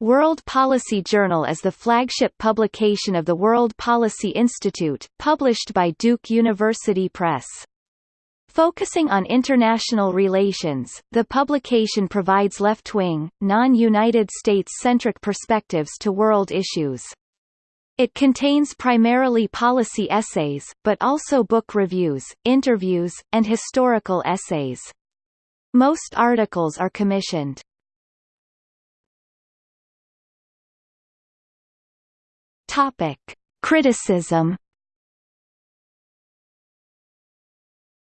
World Policy Journal is the flagship publication of the World Policy Institute, published by Duke University Press. Focusing on international relations, the publication provides left-wing, non-United States-centric perspectives to world issues. It contains primarily policy essays, but also book reviews, interviews, and historical essays. Most articles are commissioned. Topic: Criticism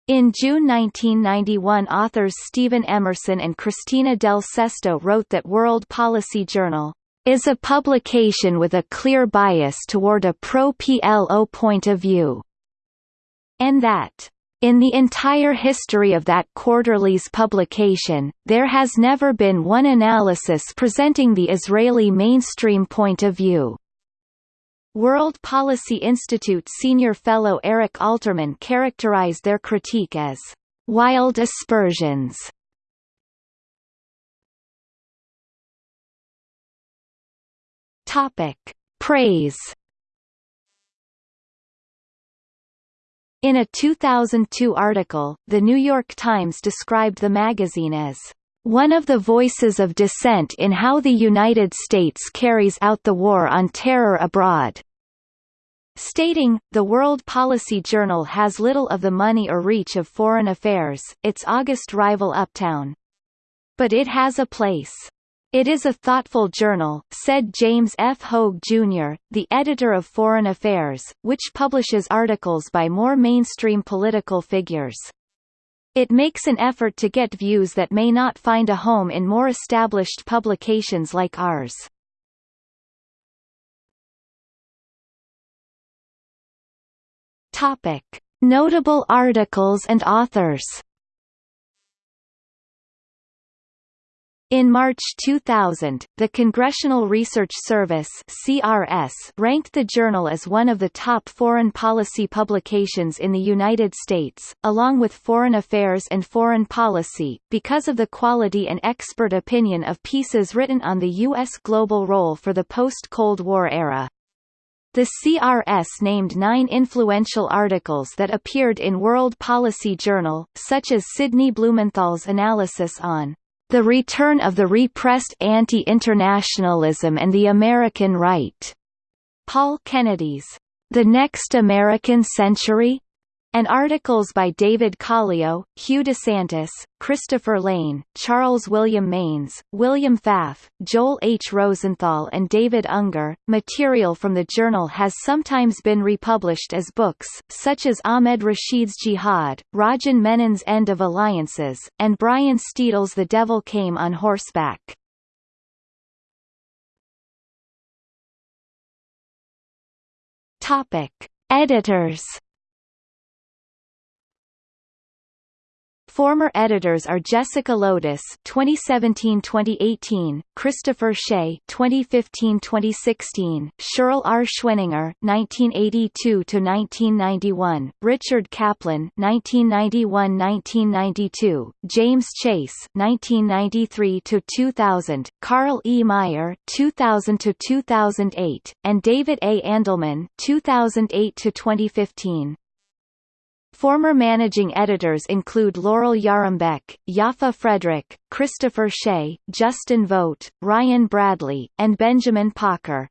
In June 1991 authors Steven Emerson and Cristina del Sesto wrote that World Policy Journal is a publication with a clear bias toward a pro-PLO point of view, and that in the entire history of that quarterly's publication, there has never been one analysis presenting the Israeli mainstream point of view. World Policy Institute senior fellow Eric Alterman characterized their critique as wild aspersions. Topic: Praise. In a 2002 article, The New York Times described the magazine as one of the voices of dissent in how the United States carries out the war on terror abroad stating, the World Policy Journal has little of the money or reach of Foreign Affairs, its august rival Uptown. But it has a place. It is a thoughtful journal, said James F. Hoge, Jr., the editor of Foreign Affairs, which publishes articles by more mainstream political figures. It makes an effort to get views that may not find a home in more established publications like ours. Topic: Notable articles and authors. In March 2000, the Congressional Research Service (CRS) ranked the journal as one of the top foreign policy publications in the United States, along with Foreign Affairs and Foreign Policy, because of the quality and expert opinion of pieces written on the U.S. global role for the post-Cold War era. The CRS named nine influential articles that appeared in World Policy Journal, such as Sidney Blumenthal's analysis on the return of the repressed anti-internationalism and the American right, Paul Kennedy's The Next American Century, and articles by David Calleo, Hugh DeSantis, Christopher Layne, Charles William Maynes, William Pfaff, Joel H. Rosenthal and David Unger. Material from the journal has sometimes been republished as books, such as Ahmed Rashid's Jihad, Rajan Menon's End of Alliances, and Brian Steidle's The Devil Came on Horseback. Topic. Editors Former editors are Jessica Loudis (2017–2018), Christopher Shea (2015–2016), Sherle R. Schwenninger (1982–1991), Richard Caplan (1991–1992), James Chace (1993–2000), Karl E. Meyer (2000–2008), and David A. Andelman (2008–2015). Former managing editors include Laurel Yarembeck, Yaffa Frederick, Christopher Shea, Justin Vogt, Ryan Bradley, and Benjamin Pauker.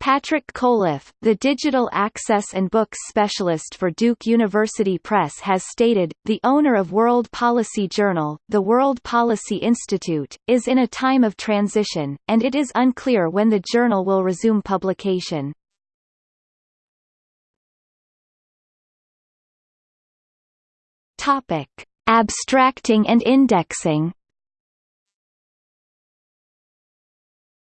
Patrick Coliff, the digital access and books specialist for Duke University Press has stated, the owner of World Policy Journal, the World Policy Institute, is in a time of transition, and it is unclear when the journal will resume publication. Topic: Abstracting and indexing.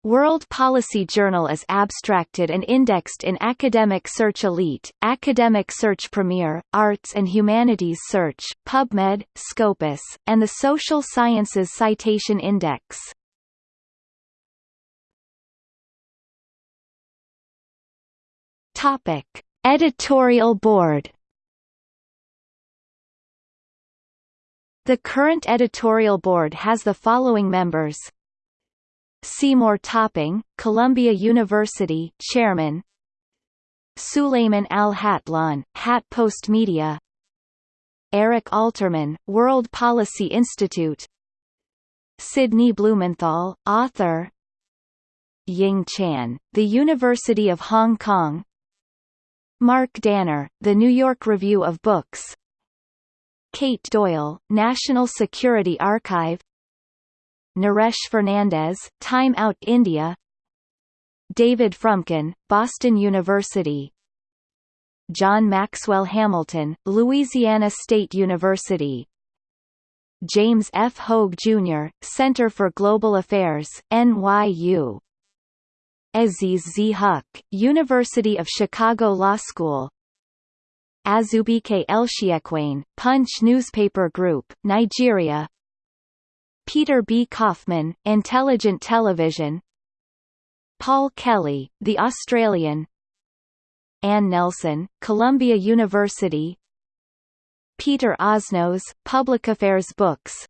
World Policy Journal is abstracted and indexed in Academic Search Elite, Academic Search Premier, Arts and Humanities Search, PubMed, Scopus, and the Social Sciences Citation Index. Topic: Editorial Board The current editorial board has the following members. Seymour Topping, Columbia University Chairman. Suleiman Al-Hatlon, Hat Post Media. Eric Alterman, World Policy Institute. Sidney Blumenthal, author. Ying Chan, The University of Hong Kong. Mark Danner, The New York Review of Books Kate Doyle, National Security Archive Naresh Fernandes, Time Out India David Fromkin, Boston University John Maxwell Hamilton, Louisiana State University James F. Hoge, Jr., Center for Global Affairs, NYU Aziz Z. Huq, University of Chicago Law School Azubuike Ishiekwene, Punch Newspaper Group, Nigeria. Peter B. Kaufman, Intelligent Television. Paul Kelly, The Australian. Anne Nelson, Columbia University. Peter Osnos, Public Affairs Books.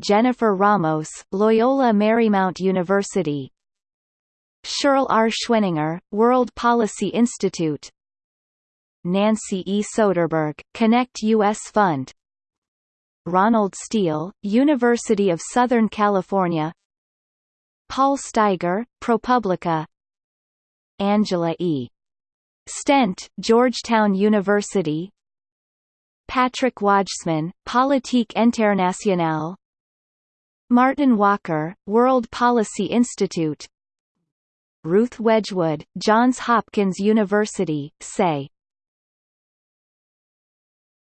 Jennifer Ramos, Loyola Marymount University. Sherle R. Schwenninger, World Policy Institute Nancy E. Soderberg, Connect U.S. Fund Ronald Steel, University of Southern California Paul Steiger, ProPublica Angela E. Stent, Georgetown University Patrick Wajsman, Politique Internationale Martin Walker, World Policy Institute Ruth Wedgwood, Johns Hopkins University, say